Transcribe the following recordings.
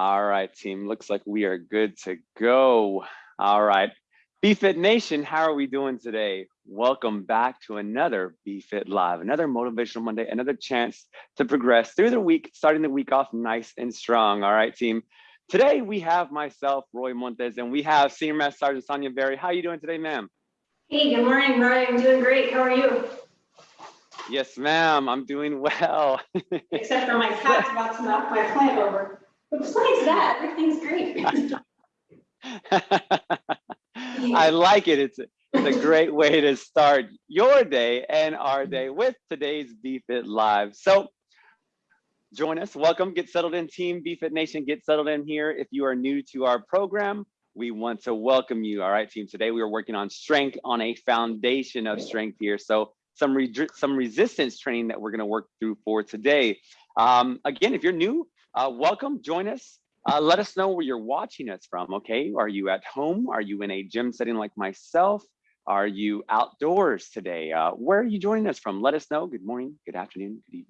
All right, team. Looks like we are good to go. All right. BFit Nation, how are we doing today? Welcome back to another BFit Live, another Motivational Monday, another chance to progress through the week, starting the week off nice and strong. All right, team. Today we have myself, Roy Montes, and we have Senior Master Sergeant Sonia Berry. How are you doing today, ma'am? Hey, good morning, Roy. I'm doing great. How are you? Yes, ma'am. I'm doing well. Except for my cat's about to knock my plant over. But besides that, everything's great. I like it. It's a, it's a great way to start your day and our day with today's BFit Live. So join us. Welcome. Get settled in, team BFit Nation. Get settled in here. If you are new to our program, we want to welcome you. All right, team. Today we are working on strength on a foundation of strength here. So some re some resistance training that we're going to work through for today. Um, again, if you're new, uh, welcome. Join us. Uh, let us know where you're watching us from, okay? Are you at home? Are you in a gym setting like myself? Are you outdoors today? Uh, where are you joining us from? Let us know. Good morning, good afternoon, good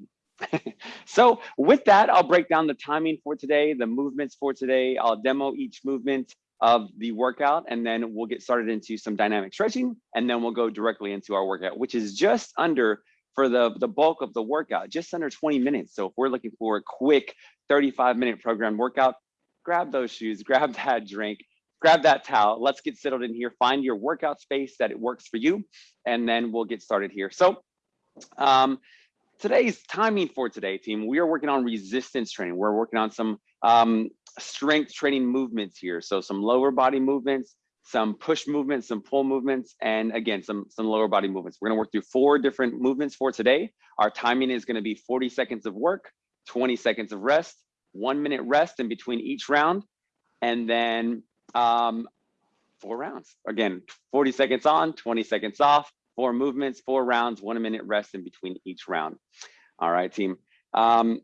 evening. so with that, I'll break down the timing for today, the movements for today. I'll demo each movement of the workout, and then we'll get started into some dynamic stretching, and then we'll go directly into our workout, which is just under for the, the bulk of the workout, just under 20 minutes. So if we're looking for a quick 35 minute program workout, grab those shoes, grab that drink, grab that towel. Let's get settled in here. Find your workout space that it works for you, and then we'll get started here. So um, today's timing for today, team, we are working on resistance training. We're working on some um, strength training movements here. So some lower body movements, some push movements, some pull movements, and again, some, some lower body movements. We're gonna work through four different movements for today. Our timing is gonna be 40 seconds of work, 20 seconds of rest, one minute rest in between each round, and then um, four rounds. Again, 40 seconds on, 20 seconds off, four movements, four rounds, one minute rest in between each round. All right, team. Um,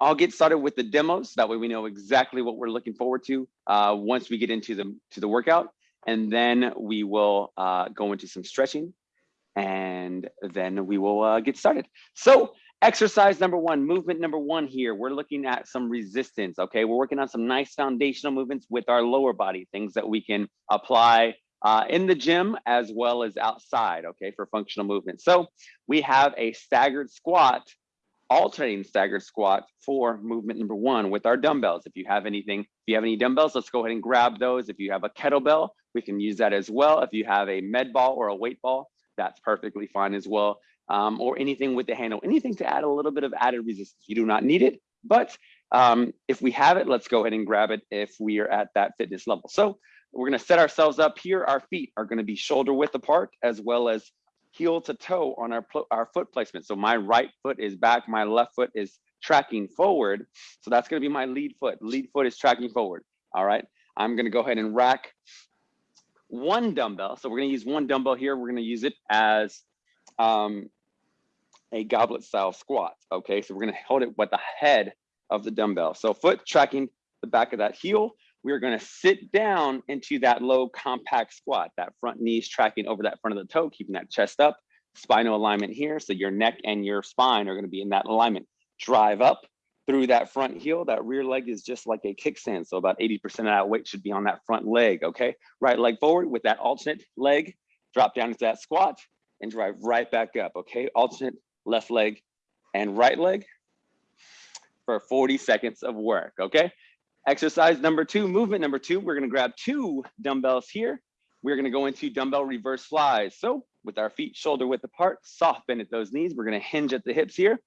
I'll get started with the demos. That way we know exactly what we're looking forward to uh, once we get into the, to the workout. And then we will uh, go into some stretching and then we will uh, get started. So Exercise number one, movement number one here, we're looking at some resistance, okay? We're working on some nice foundational movements with our lower body, things that we can apply uh, in the gym as well as outside, okay, for functional movement. So we have a staggered squat, alternating staggered squat for movement number one with our dumbbells. If you have anything, if you have any dumbbells, let's go ahead and grab those. If you have a kettlebell, we can use that as well. If you have a med ball or a weight ball, that's perfectly fine as well um, or anything with the handle, anything to add a little bit of added resistance. You do not need it, but um, if we have it, let's go ahead and grab it if we are at that fitness level. So we're gonna set ourselves up here. Our feet are gonna be shoulder width apart as well as heel to toe on our, our foot placement. So my right foot is back, my left foot is tracking forward. So that's gonna be my lead foot. Lead foot is tracking forward, all right? I'm gonna go ahead and rack one dumbbell. So we're gonna use one dumbbell here. We're gonna use it as um, a goblet style squat. Okay, so we're gonna hold it with the head of the dumbbell. So foot tracking the back of that heel. We're gonna sit down into that low compact squat, that front knees tracking over that front of the toe, keeping that chest up, spinal alignment here. So your neck and your spine are gonna be in that alignment. Drive up through that front heel. That rear leg is just like a kickstand. So about 80% of that weight should be on that front leg, okay? Right leg forward with that alternate leg, drop down into that squat and drive right back up, okay? Alternate left leg, and right leg for 40 seconds of work, okay? Exercise number two, movement number two, we're gonna grab two dumbbells here. We're gonna go into dumbbell reverse flies. So with our feet shoulder width apart, soft bend at those knees. We're gonna hinge at the hips here.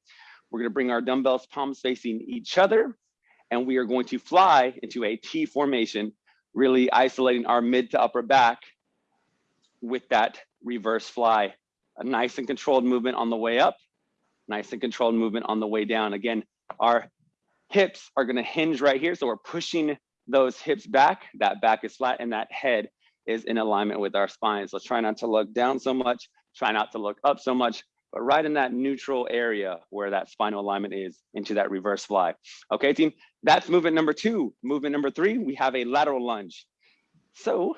We're gonna bring our dumbbells palms facing each other, and we are going to fly into a T formation, really isolating our mid to upper back with that reverse fly a nice and controlled movement on the way up, nice and controlled movement on the way down. Again, our hips are gonna hinge right here. So we're pushing those hips back, that back is flat and that head is in alignment with our spine. So try not to look down so much, try not to look up so much, but right in that neutral area where that spinal alignment is into that reverse fly. Okay, team, that's movement number two. Movement number three, we have a lateral lunge. So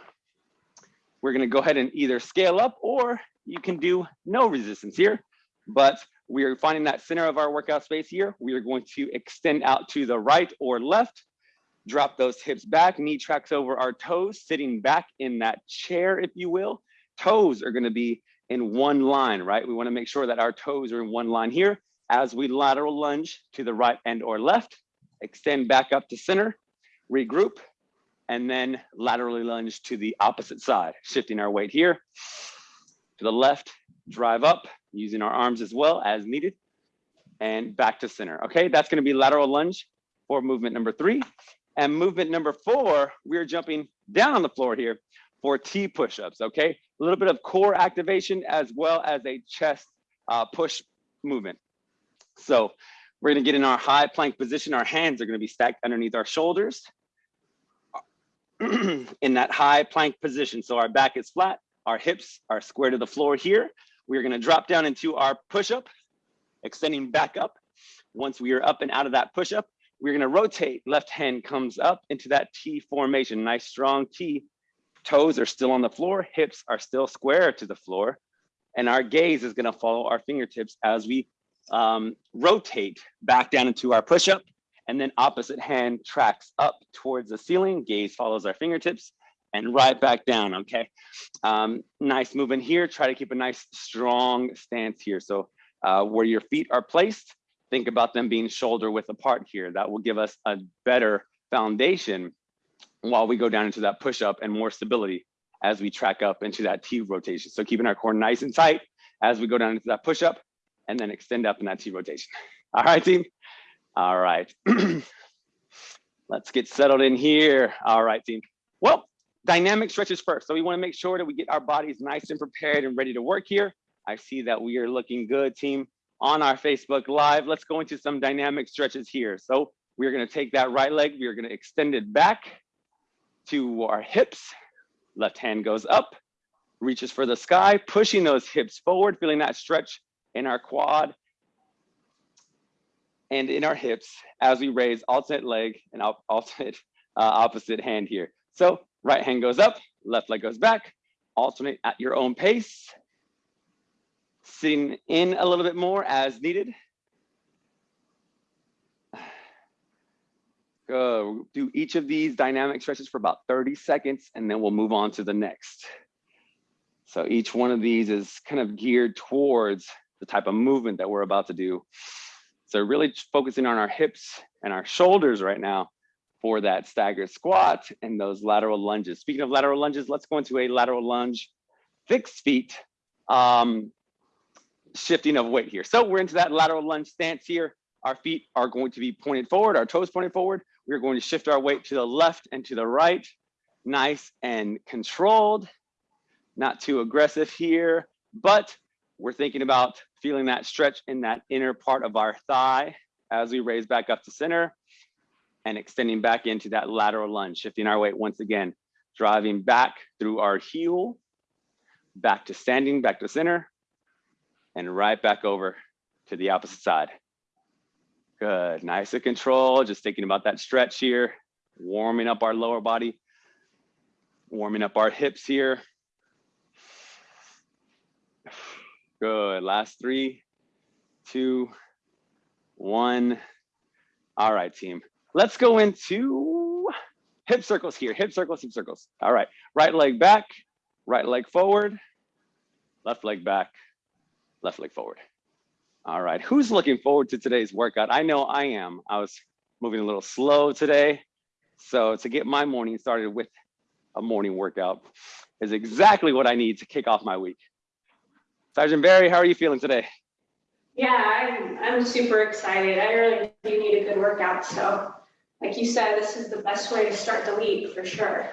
we're gonna go ahead and either scale up or you can do no resistance here, but we are finding that center of our workout space here. We are going to extend out to the right or left. Drop those hips back, knee tracks over our toes, sitting back in that chair, if you will. Toes are gonna be in one line, right? We wanna make sure that our toes are in one line here as we lateral lunge to the right and or left, extend back up to center, regroup, and then laterally lunge to the opposite side, shifting our weight here to the left, drive up, using our arms as well as needed, and back to center. Okay, that's gonna be lateral lunge for movement number three. And movement number four, we're jumping down on the floor here for T push-ups, okay? A little bit of core activation as well as a chest uh, push movement. So we're gonna get in our high plank position. Our hands are gonna be stacked underneath our shoulders in that high plank position. So our back is flat, our hips are square to the floor here. We're gonna drop down into our push-up, extending back up. Once we are up and out of that push-up, we're gonna rotate, left hand comes up into that T formation, nice strong T. Toes are still on the floor, hips are still square to the floor, and our gaze is gonna follow our fingertips as we um, rotate back down into our push-up, and then opposite hand tracks up towards the ceiling, gaze follows our fingertips, and right back down, okay? Um, nice movement here, try to keep a nice strong stance here. So uh, where your feet are placed, think about them being shoulder width apart here. That will give us a better foundation while we go down into that push up and more stability as we track up into that T rotation. So keeping our core nice and tight as we go down into that push up and then extend up in that T rotation. All right, team? All right. Let's get settled in here. All right, team. Well, dynamic stretches first. So we wanna make sure that we get our bodies nice and prepared and ready to work here. I see that we are looking good, team, on our Facebook Live. Let's go into some dynamic stretches here. So we're gonna take that right leg, we're gonna extend it back to our hips. Left hand goes up, reaches for the sky, pushing those hips forward, feeling that stretch in our quad and in our hips as we raise alternate leg and alternate uh, opposite hand here. So right hand goes up, left leg goes back, alternate at your own pace. Sitting in a little bit more as needed. Go do each of these dynamic stretches for about 30 seconds and then we'll move on to the next. So each one of these is kind of geared towards the type of movement that we're about to do. So really focusing on our hips and our shoulders right now for that staggered squat and those lateral lunges. Speaking of lateral lunges, let's go into a lateral lunge, fixed feet, um, shifting of weight here. So we're into that lateral lunge stance here. Our feet are going to be pointed forward, our toes pointed forward. We're going to shift our weight to the left and to the right. Nice and controlled, not too aggressive here, but we're thinking about feeling that stretch in that inner part of our thigh as we raise back up to center and extending back into that lateral lunge, shifting our weight once again, driving back through our heel, back to standing, back to center, and right back over to the opposite side. Good, nice and control, just thinking about that stretch here, warming up our lower body, warming up our hips here, Good. Last three, two, one. All right, team. Let's go into hip circles here. Hip circles, hip circles. All right. Right leg back, right leg forward, left leg back, left leg forward. All right. Who's looking forward to today's workout? I know I am. I was moving a little slow today. So to get my morning started with a morning workout is exactly what I need to kick off my week. Sergeant Berry, how are you feeling today? Yeah, I'm, I'm super excited. I really do need a good workout. So like you said, this is the best way to start the week for sure.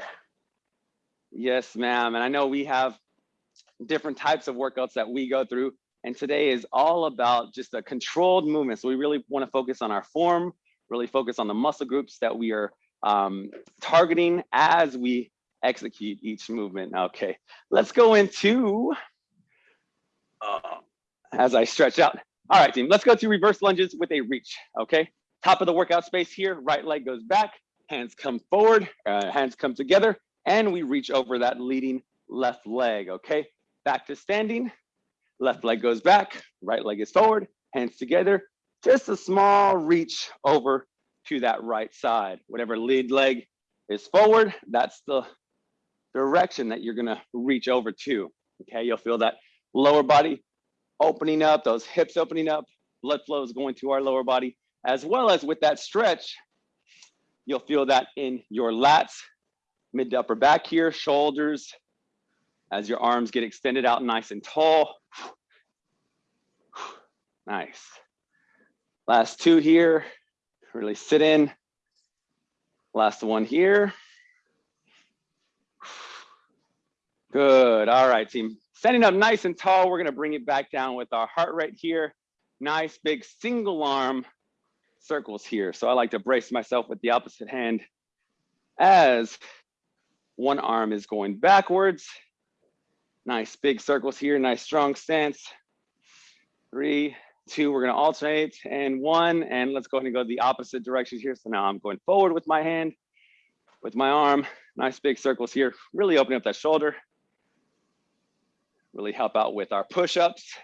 Yes, ma'am. And I know we have different types of workouts that we go through. And today is all about just a controlled movement. So we really want to focus on our form, really focus on the muscle groups that we are um, targeting as we execute each movement. Okay, let's go into uh, as I stretch out. All right, team, let's go to reverse lunges with a reach, okay? Top of the workout space here, right leg goes back, hands come forward, uh, hands come together, and we reach over that leading left leg, okay? Back to standing, left leg goes back, right leg is forward, hands together, just a small reach over to that right side. Whatever lead leg is forward, that's the direction that you're gonna reach over to. Okay, you'll feel that lower body opening up, those hips opening up, blood flow is going to our lower body, as well as with that stretch, you'll feel that in your lats, mid to upper back here, shoulders, as your arms get extended out nice and tall. Nice. Last two here, really sit in. Last one here. Good, all right team. Standing up nice and tall, we're gonna bring it back down with our heart rate here. Nice big single arm circles here. So I like to brace myself with the opposite hand as one arm is going backwards. Nice big circles here, nice strong stance. Three, two, we're gonna alternate and one, and let's go ahead and go the opposite direction here. So now I'm going forward with my hand, with my arm, nice big circles here, really opening up that shoulder. Really help out with our push-ups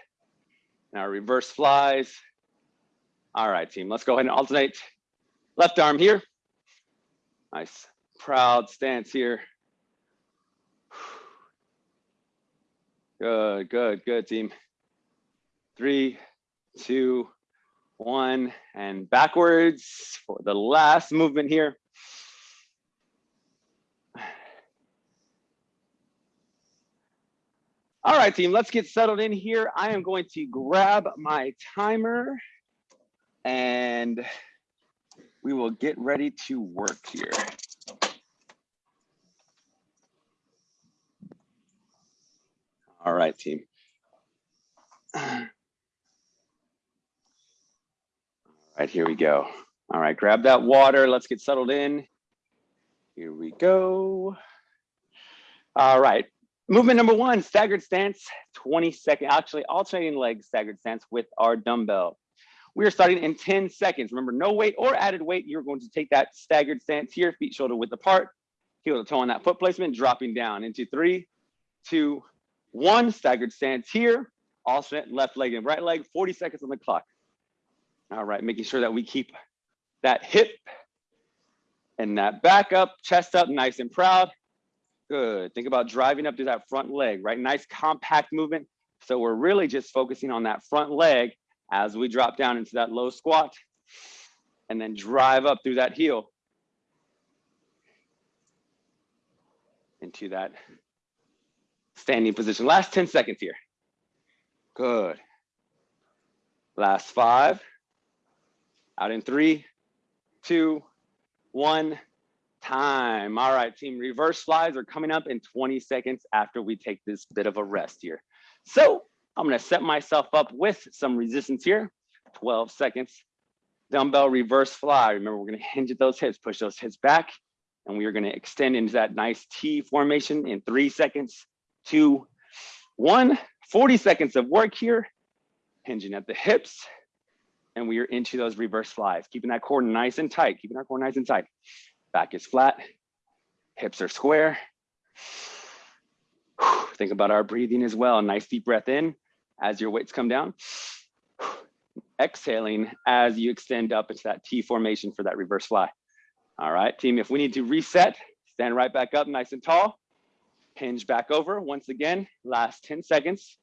and our reverse flies. All right, team, let's go ahead and alternate. Left arm here. Nice, proud stance here. Good, good, good, team. Three, two, one, and backwards for the last movement here. All right, team, let's get settled in here. I am going to grab my timer and we will get ready to work here. All right, team. All right, here we go. All right, grab that water. Let's get settled in. Here we go. All right, movement number one, staggered stance, 20 second, actually alternating leg staggered stance with our dumbbell. We are starting in 10 seconds. Remember, no weight or added weight. You're going to take that staggered stance here, feet shoulder width apart, heel to toe on that foot placement, dropping down into three, two, one. Staggered stance here, alternate left leg and right leg, 40 seconds on the clock. All right, making sure that we keep that hip and that back up, chest up, nice and proud. Good. Think about driving up to that front leg, right? Nice compact movement. So we're really just focusing on that front leg as we drop down into that low squat and then drive up through that heel into that standing position. Last 10 seconds here. Good. Last five. Out in three, two, one, time. All right, team, reverse flies are coming up in 20 seconds after we take this bit of a rest here. So I'm gonna set myself up with some resistance here, 12 seconds. Dumbbell reverse fly. Remember, we're gonna hinge at those hips, push those hips back, and we are gonna extend into that nice T formation in three seconds, two, one. 40 seconds of work here, hinging at the hips, and we are into those reverse flies, keeping that core nice and tight, keeping our core nice and tight. Back is flat, hips are square. Think about our breathing as well. Nice deep breath in as your weights come down. Exhaling as you extend up into that T formation for that reverse fly. All right, team, if we need to reset, stand right back up nice and tall. Hinge back over once again, last 10 seconds.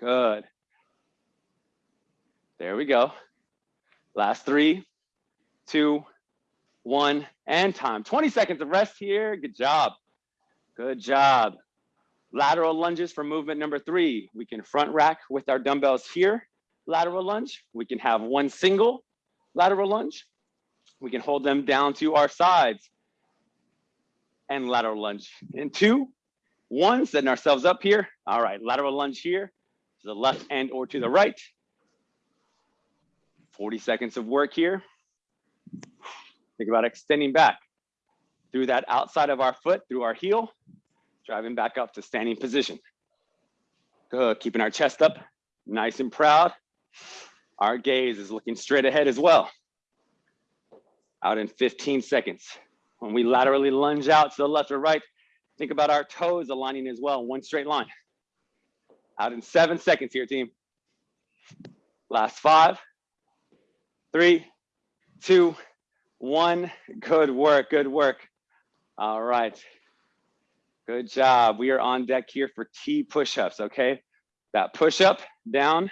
Good. There we go. Last three, two, one, and time. 20 seconds of rest here. Good job. Good job. Lateral lunges for movement number three. We can front rack with our dumbbells here, lateral lunge. We can have one single lateral lunge. We can hold them down to our sides and lateral lunge in two, one, setting ourselves up here. All right, lateral lunge here to the left and or to the right. 40 seconds of work here. Think about extending back through that outside of our foot, through our heel, driving back up to standing position. Good, keeping our chest up, nice and proud. Our gaze is looking straight ahead as well. Out in 15 seconds. When we laterally lunge out to the left or right, think about our toes aligning as well, one straight line. Out in seven seconds here, team. Last five, three, two, one. Good work, good work. All right. Good job. We are on deck here for T push-ups, okay? That push-up down,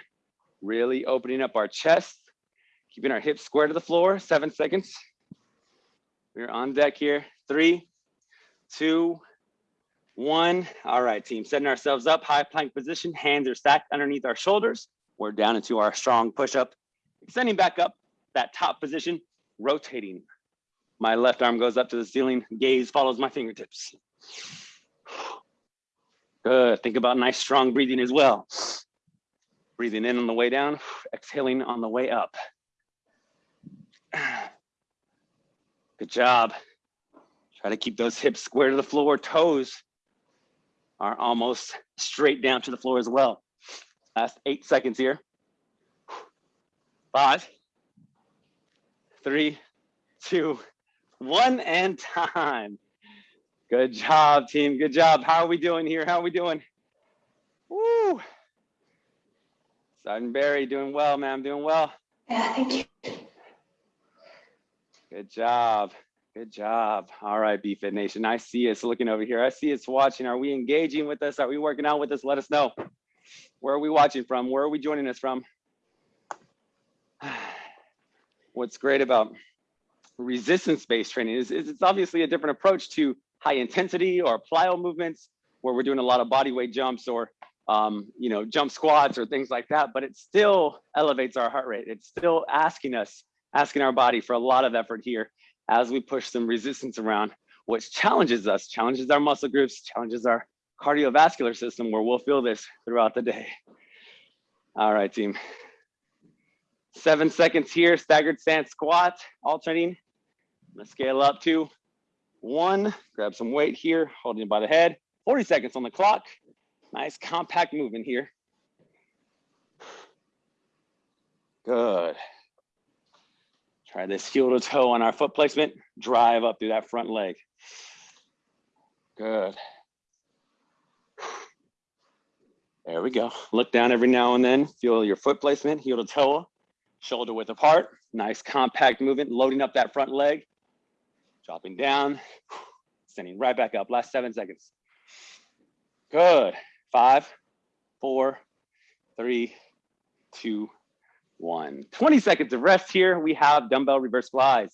really opening up our chest, keeping our hips square to the floor, seven seconds. We're on deck here, three, two, one. All right, team, setting ourselves up, high plank position, hands are stacked underneath our shoulders. We're down into our strong push-up, extending back up, that top position, rotating. My left arm goes up to the ceiling, gaze follows my fingertips. Good, think about nice strong breathing as well. Breathing in on the way down, exhaling on the way up. Good job. Try to keep those hips square to the floor, toes are almost straight down to the floor as well. Last eight seconds here. Five, three, two, one, and time. Good job, team. Good job. How are we doing here? How are we doing? Woo! Sergeant Berry, doing well, man. Doing well. Yeah, thank you. Good job. Good job. All right, BFit Nation. I see us looking over here. I see us watching. Are we engaging with us? Are we working out with us? Let us know. Where are we watching from? Where are we joining us from? What's great about resistance-based training is, is it's obviously a different approach to high intensity or plyo movements where we're doing a lot of body weight jumps or um, you know jump squats or things like that but it still elevates our heart rate. It's still asking us asking our body for a lot of effort here as we push some resistance around which challenges us challenges our muscle groups challenges our cardiovascular system where we'll feel this throughout the day. All right team. Seven seconds here staggered stance squat alternating let's scale up to one, grab some weight here, holding it by the head, 40 seconds on the clock. Nice compact movement here. Good. Try this heel to toe on our foot placement, drive up through that front leg. Good. There we go. Look down every now and then, feel your foot placement, heel to toe, shoulder width apart. Nice compact movement, loading up that front leg dropping down, sending right back up. Last seven seconds. Good. Five, four, three, two, one. 20 seconds of rest here. We have dumbbell reverse flies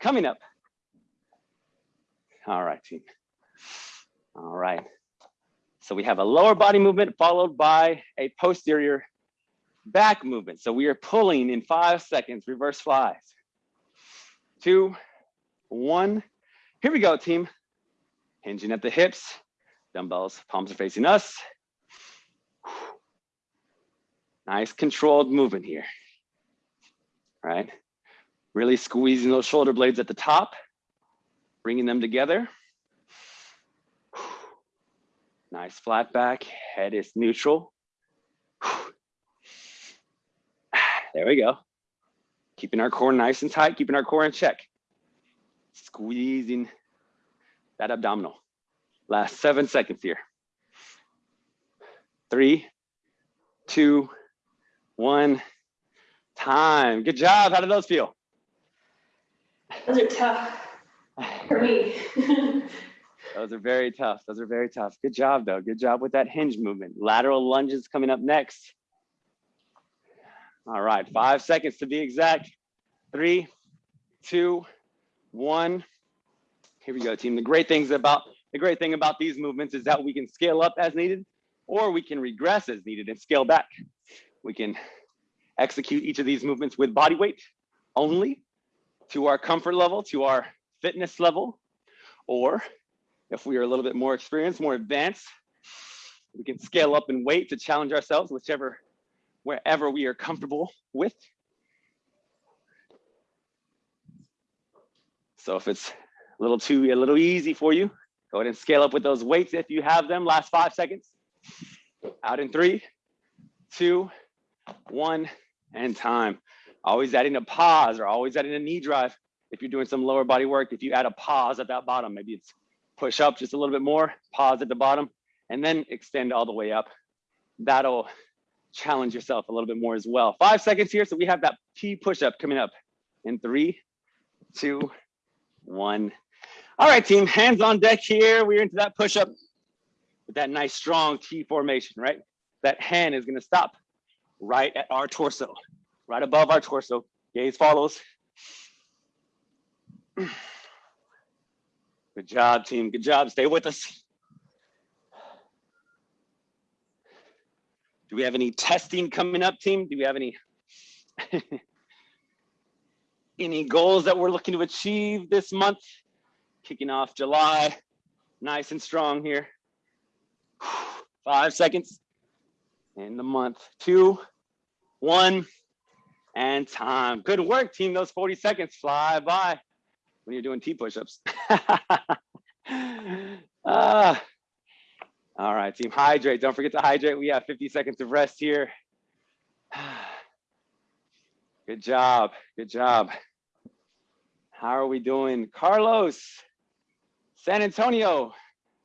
coming up. All right, team. All right. So we have a lower body movement followed by a posterior back movement. So we are pulling in five seconds, reverse flies. Two, one. Here we go, team. Hinging at the hips, dumbbells, palms are facing us. Nice controlled movement here, right? Really squeezing those shoulder blades at the top, bringing them together. Nice flat back, head is neutral. There we go. Keeping our core nice and tight, keeping our core in check squeezing that abdominal. Last seven seconds here. Three, two, one, time. Good job. How did those feel? Those are tough for me. those are very tough. Those are very tough. Good job, though. Good job with that hinge movement. Lateral lunges coming up next. All right, five seconds to be exact. Three, two, one. Here we go, team. The great things about the great thing about these movements is that we can scale up as needed, or we can regress as needed and scale back. We can execute each of these movements with body weight only to our comfort level, to our fitness level, or if we are a little bit more experienced, more advanced, we can scale up in weight to challenge ourselves, whichever, wherever we are comfortable with. So if it's a little too, a little easy for you, go ahead and scale up with those weights if you have them. Last five seconds. Out in three, two, one, and time. Always adding a pause or always adding a knee drive. If you're doing some lower body work, if you add a pause at that bottom, maybe it's push up just a little bit more, pause at the bottom, and then extend all the way up. That'll challenge yourself a little bit more as well. Five seconds here. So we have that T push up coming up. in three, two, one. All right, team, hands on deck here. We're into that push-up with that nice strong T formation, right? That hand is gonna stop right at our torso, right above our torso. Gaze follows. Good job, team. Good job. Stay with us. Do we have any testing coming up, team? Do we have any any goals that we're looking to achieve this month? Kicking off July, nice and strong here. Five seconds in the month. Two, one, and time. Good work, team. Those 40 seconds fly by when you're doing T push-ups. ah. All right, team, hydrate. Don't forget to hydrate. We have 50 seconds of rest here. Good job, good job. How are we doing? Carlos, San Antonio,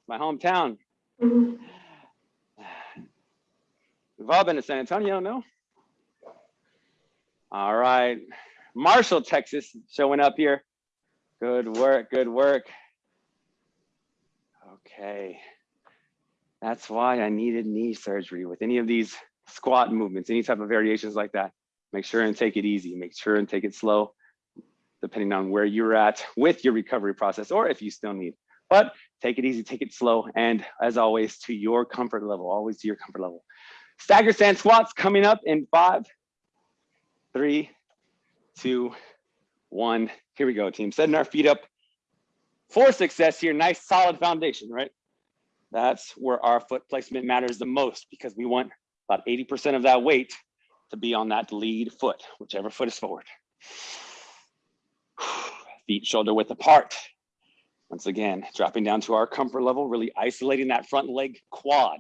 my hometown. We've all been to San Antonio, no? All right. Marshall, Texas, showing up here. Good work, good work. Okay. That's why I needed knee surgery with any of these squat movements, any type of variations like that. Make sure and take it easy. Make sure and take it slow, depending on where you're at with your recovery process or if you still need. But take it easy, take it slow, and as always, to your comfort level, always to your comfort level. Stagger stand squats coming up in five, three, two, one. Here we go, team. Setting our feet up for success here. Nice solid foundation, right? That's where our foot placement matters the most because we want about 80% of that weight to be on that lead foot, whichever foot is forward. Feet shoulder width apart. Once again, dropping down to our comfort level, really isolating that front leg quad,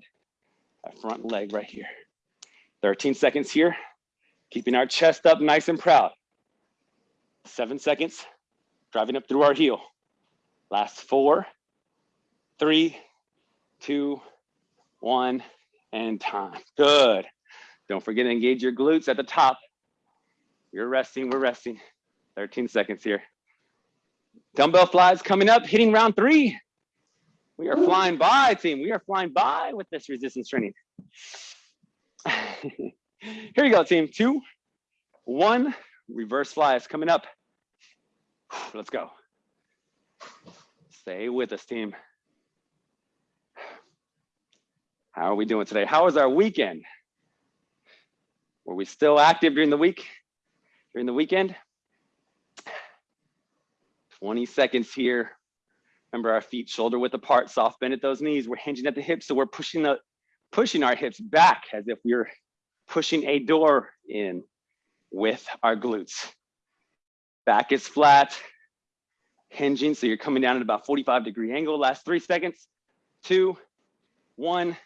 that front leg right here. 13 seconds here, keeping our chest up nice and proud. Seven seconds, driving up through our heel. Last four, three, two, one, and time. Good. Don't forget to engage your glutes at the top. You're resting, we're resting. 13 seconds here. Dumbbell flies coming up, hitting round three. We are flying by, team. We are flying by with this resistance training. Here you go, team. Two, one, reverse flies coming up. Let's go. Stay with us, team. How are we doing today? How was our weekend? Were we still active during the week? During the weekend? 20 seconds here. Remember our feet shoulder width apart, soft bend at those knees. We're hinging at the hips, so we're pushing the pushing our hips back as if we're pushing a door in with our glutes. Back is flat, hinging, so you're coming down at about 45 degree angle. Last three seconds, two, one,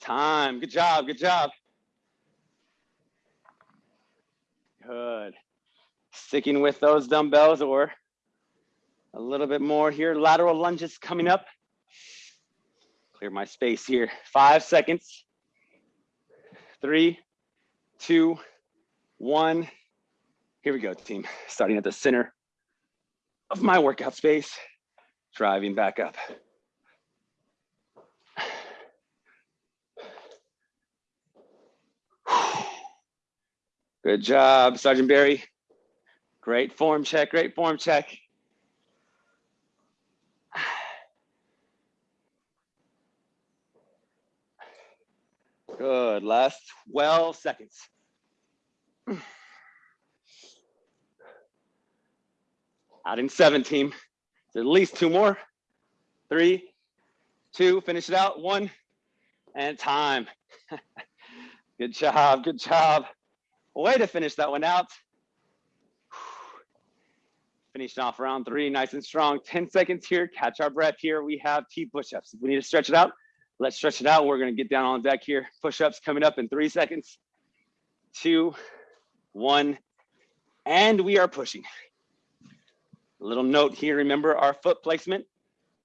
time. Good job, good job. Good. Sticking with those dumbbells or a little bit more here. Lateral lunges coming up. Clear my space here. Five seconds. Three, two, one. Here we go, team. Starting at the center of my workout space, driving back up. Good job, Sergeant Berry. Great form check, great form check. Good, last 12 seconds. Out in seven, team. At least two more. Three, two, finish it out. One, and time. good job, good job. Way to finish that one out. Finishing off round three, nice and strong. 10 seconds here, catch our breath here. We have T push-ups. We need to stretch it out, let's stretch it out. We're gonna get down on deck here. Push-ups coming up in three seconds. Two, one, and we are pushing. A little note here, remember our foot placement,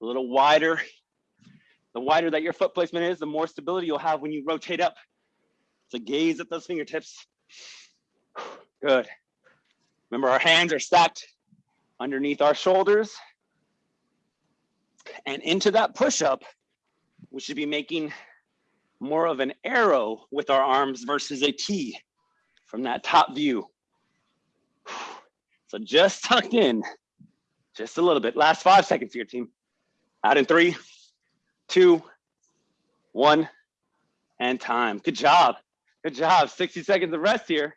a little wider. The wider that your foot placement is, the more stability you'll have when you rotate up. So gaze at those fingertips. Good. Remember our hands are stacked underneath our shoulders. And into that push-up, we should be making more of an arrow with our arms versus a T from that top view. So just tucked in, just a little bit. Last five seconds here, team. Out in three, two, one, and time. Good job. Good job. 60 seconds of rest here.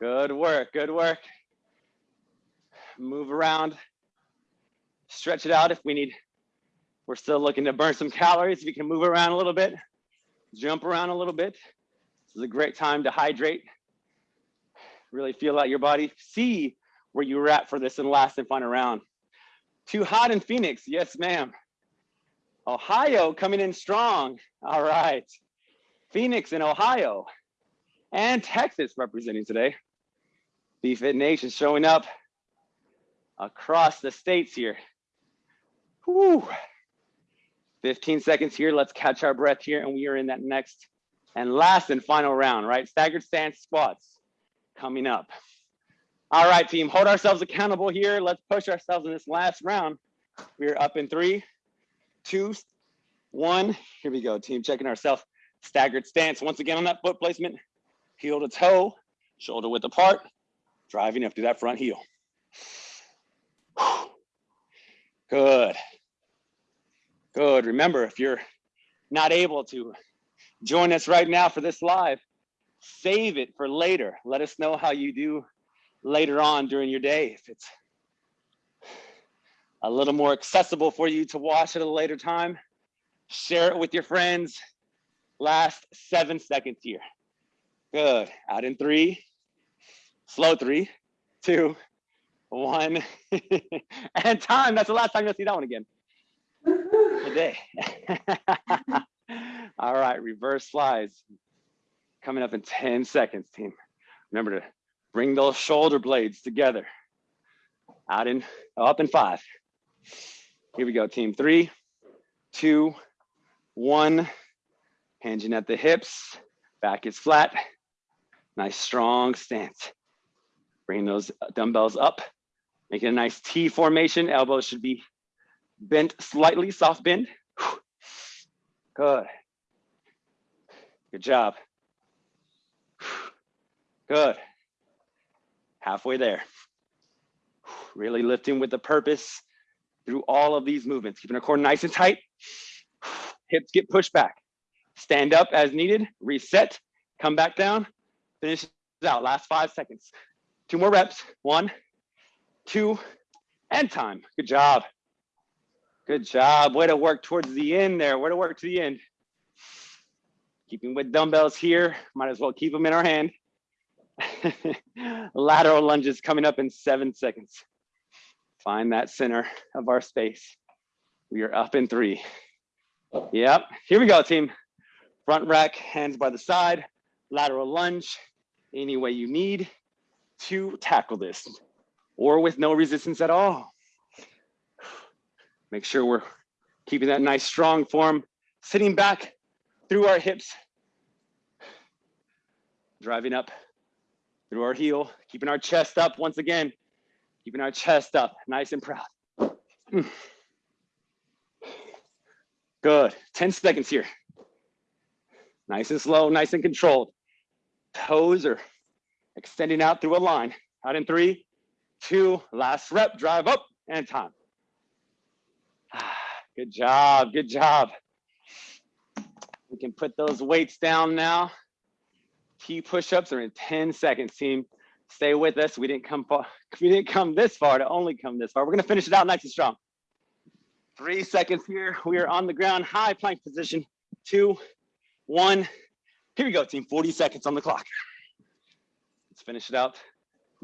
Good work. Good work. Move around. Stretch it out if we need. We're still looking to burn some calories. We can move around a little bit, jump around a little bit. This is a great time to hydrate. Really feel out your body. See where you were at for this and last and final round. Too hot in Phoenix. Yes, ma'am. Ohio coming in strong. All right. Phoenix in Ohio and Texas representing today. BFit Nation showing up across the states here. Whew. 15 seconds here. Let's catch our breath here. And we are in that next and last and final round, right? Staggered stance squats coming up. All right, team, hold ourselves accountable here. Let's push ourselves in this last round. We're up in three, two, one. Here we go, team, checking ourselves. Staggered stance. Once again on that foot placement, heel to toe, shoulder width apart, driving up to that front heel. Good. Good. Remember, if you're not able to join us right now for this live, save it for later. Let us know how you do later on during your day. If it's a little more accessible for you to watch at a later time, share it with your friends. Last seven seconds here. Good. Out in three, slow three, two, one, and time. That's the last time you'll see that one again. Today. All right, reverse flies. Coming up in 10 seconds, team. Remember to bring those shoulder blades together. Out in, up in five. Here we go, team. Three, two, one. Hinging at the hips. Back is flat. Nice strong stance. Bring those dumbbells up. Making a nice T formation. Elbows should be bent slightly, soft bend. Good. Good job. Good. Halfway there. Really lifting with the purpose through all of these movements, keeping our core nice and tight. Hips get pushed back. Stand up as needed, reset, come back down, finish out. Last five seconds. Two more reps. One, two, and time. Good job. Good job. Way to work towards the end there. Way to work to the end. Keeping with dumbbells here. Might as well keep them in our hand. Lateral lunges coming up in seven seconds. Find that center of our space. We are up in three. Yep. Here we go, team. Front rack, hands by the side, lateral lunge, any way you need to tackle this or with no resistance at all. Make sure we're keeping that nice strong form, sitting back through our hips, driving up through our heel, keeping our chest up once again, keeping our chest up, nice and proud. Good, 10 seconds here. Nice and slow, nice and controlled. Toes are extending out through a line. Out in three, two, last rep, drive up and time. Good job, good job. We can put those weights down now. T push-ups are in 10 seconds, team. Stay with us. We didn't come far. We didn't come this far to only come this far. We're gonna finish it out nice and strong. Three seconds here. We are on the ground, high plank position. Two, one. Here we go, team. 40 seconds on the clock. Let's finish it out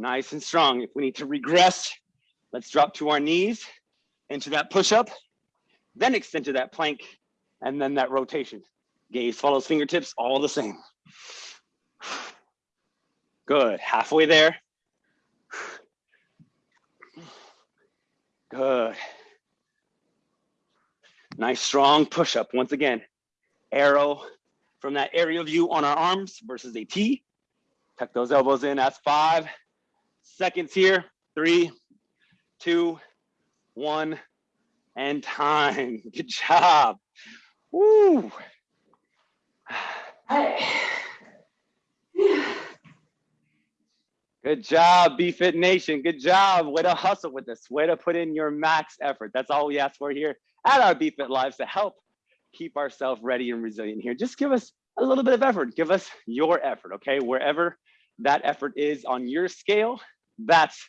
nice and strong. If we need to regress, let's drop to our knees into that push-up, then extend to that plank, and then that rotation. Gaze follows fingertips, all the same. Good, halfway there. Good. Nice strong push-up once again. Arrow from that aerial view on our arms versus a T. Tuck those elbows in. That's five seconds here. Three, two, one, and time. Good job. Woo. Good job, BFit Nation. Good job. Way to hustle with this. Way to put in your max effort. That's all we ask for here at our BFit Lives to help keep ourselves ready and resilient here. Just give us a little bit of effort. Give us your effort, okay? Wherever that effort is on your scale, that's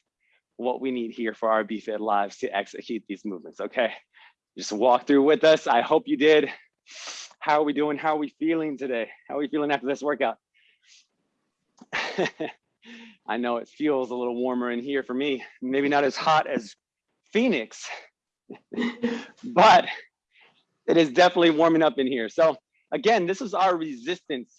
what we need here for our BFit Lives to execute these movements, okay? Just walk through with us. I hope you did. How are we doing? How are we feeling today? How are we feeling after this workout? I know it feels a little warmer in here for me. Maybe not as hot as Phoenix, but it is definitely warming up in here. So again, this is our resistance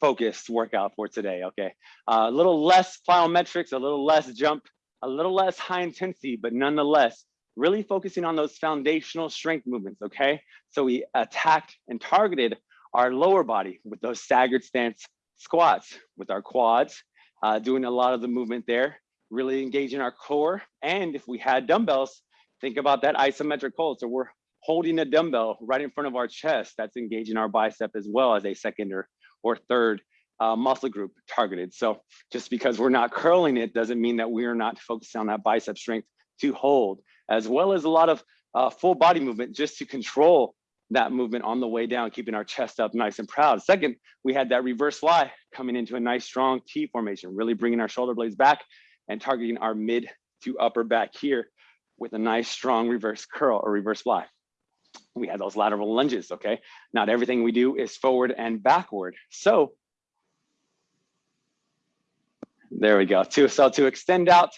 focused workout for today, okay? Uh, a little less plyometrics, a little less jump, a little less high intensity, but nonetheless, really focusing on those foundational strength movements, okay? So we attacked and targeted our lower body with those staggered stance squats, with our quads, uh, doing a lot of the movement there, really engaging our core. And if we had dumbbells, think about that isometric hold. So we're holding a dumbbell right in front of our chest. That's engaging our bicep as well as a second or, or third uh, muscle group targeted. So just because we're not curling it doesn't mean that we are not focusing on that bicep strength to hold, as well as a lot of uh, full body movement just to control that movement on the way down, keeping our chest up nice and proud. Second, we had that reverse fly coming into a nice strong T formation, really bringing our shoulder blades back and targeting our mid to upper back here with a nice strong reverse curl or reverse fly. We had those lateral lunges, okay? Not everything we do is forward and backward. So there we go. To, so to extend out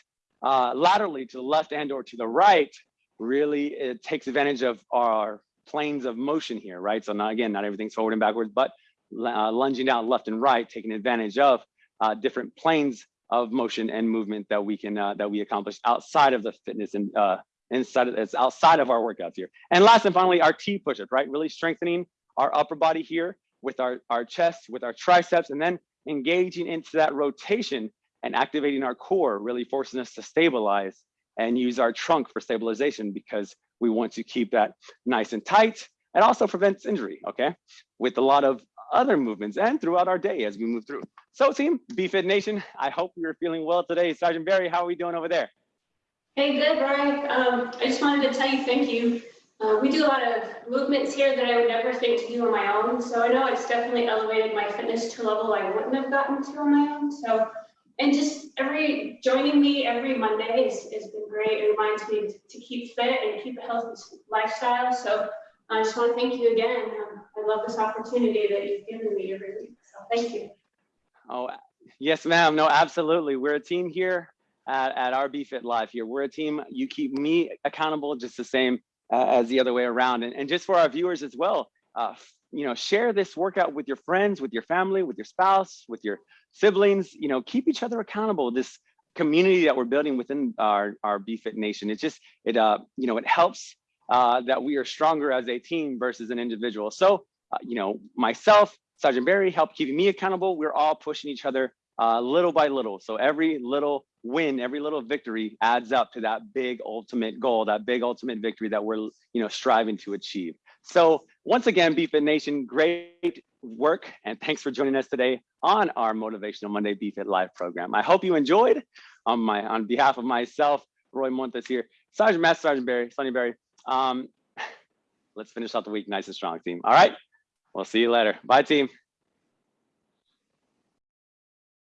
uh, laterally to the left and or to the right, really it takes advantage of our planes of motion here, right? So again, not everything's forward and backwards, but uh, lunging down left and right, taking advantage of uh, different planes of motion and movement that we can uh, that we accomplish outside of the fitness and uh, inside of it's outside of our workouts here. And last and finally, our T push-up, right? Really strengthening our upper body here with our our chest, with our triceps, and then engaging into that rotation and activating our core, really forcing us to stabilize and use our trunk for stabilization because we want to keep that nice and tight. and also prevents injury, okay? With a lot of other movements and throughout our day as we move through. So team, BFit Nation, I hope you're feeling well today. Sergeant Berry, how are we doing over there? Hey, good, Brian. Um, I just wanted to tell you thank you. Uh, we do a lot of movements here that I would never think to do on my own. So I know it's definitely elevated my fitness to a level I wouldn't have gotten to on my own. So, and just every joining me every Monday has, has been great. It reminds me to keep fit and keep a healthy lifestyle. So I just want to thank you again. Um, I love this opportunity that you've given me every week. So thank you. Oh, yes, ma'am. No, absolutely. We're a team here at, at our BFit Live here. We're a team. You keep me accountable just the same uh, as the other way around. And, and just for our viewers as well, uh, you know, share this workout with your friends, with your family, with your spouse, with your siblings, you know, keep each other accountable. This community that we're building within our, our BFit Nation, it just, it, uh, you know, it helps uh, that we are stronger as a team versus an individual. So, uh, you know, myself, Sergeant Berry helped keeping me accountable. We're all pushing each other uh, little by little. So every little win, every little victory adds up to that big ultimate goal, that big ultimate victory that we're, you know, striving to achieve. So once again, BFit Nation, great work. And thanks for joining us today on our Motivational Monday BFit Live program. I hope you enjoyed on my, on behalf of myself, Roy Montes here, Sergeant Master Sergeant Berry, Sonny Berry. Um, let's finish out the week nice and strong, team. All right. We'll see you later. Bye, team.